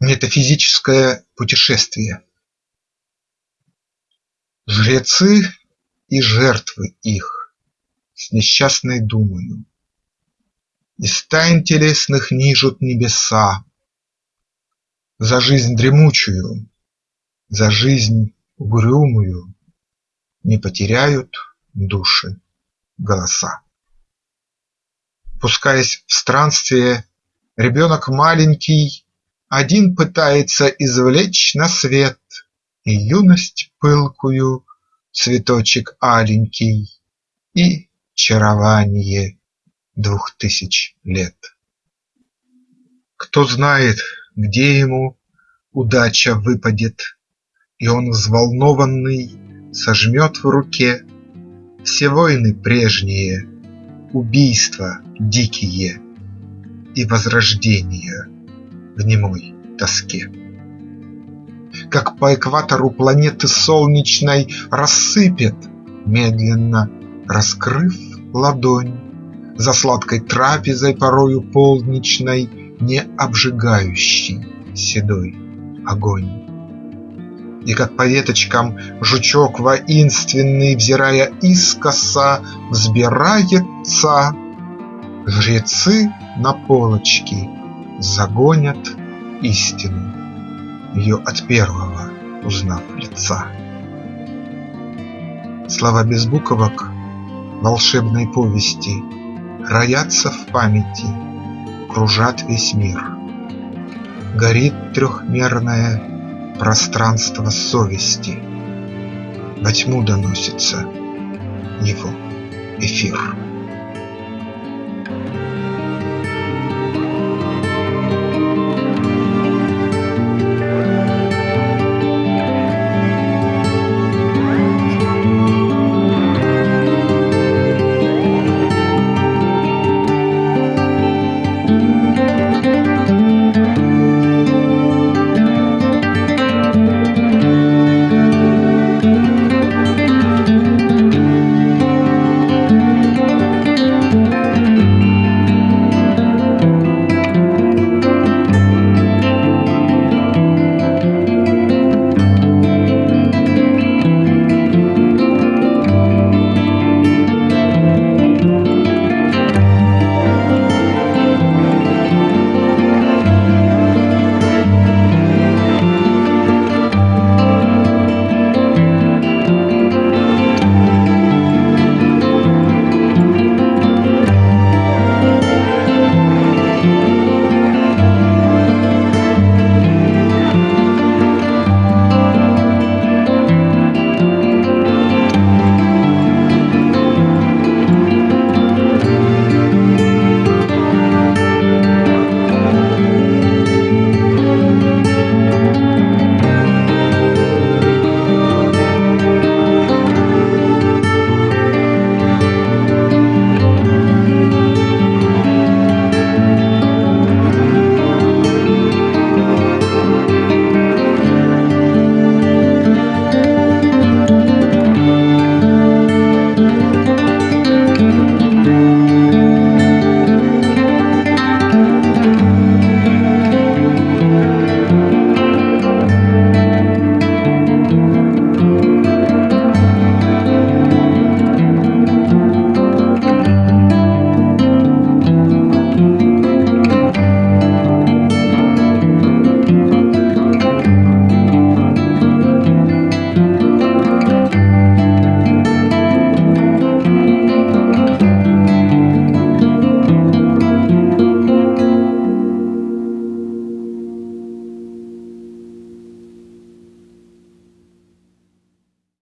Метафизическое путешествие. Жрецы и жертвы их с несчастной думою. Из тайн телесных нижут небеса. За жизнь дремучую, за жизнь угрюмую Не потеряют души голоса. Пускаясь в странствие, ребенок маленький один пытается извлечь на свет И юность пылкую, цветочек аленький, И чарование двух тысяч лет. Кто знает, где ему удача выпадет, И он взволнованный сожмет в руке Все войны прежние, убийства дикие И возрождения в немой тоске. Как по экватору планеты солнечной Рассыпет, медленно раскрыв ладонь, За сладкой трапезой порою полничной Не обжигающий седой огонь. И как по веточкам жучок воинственный, Взирая искоса, взбирается, Жрецы на полочки загонят истину, Ее от первого узнав лица. Слова без буквок волшебной повести Роятся в памяти, кружат весь мир. Горит трехмерное пространство совести, Во тьму доносится его эфир.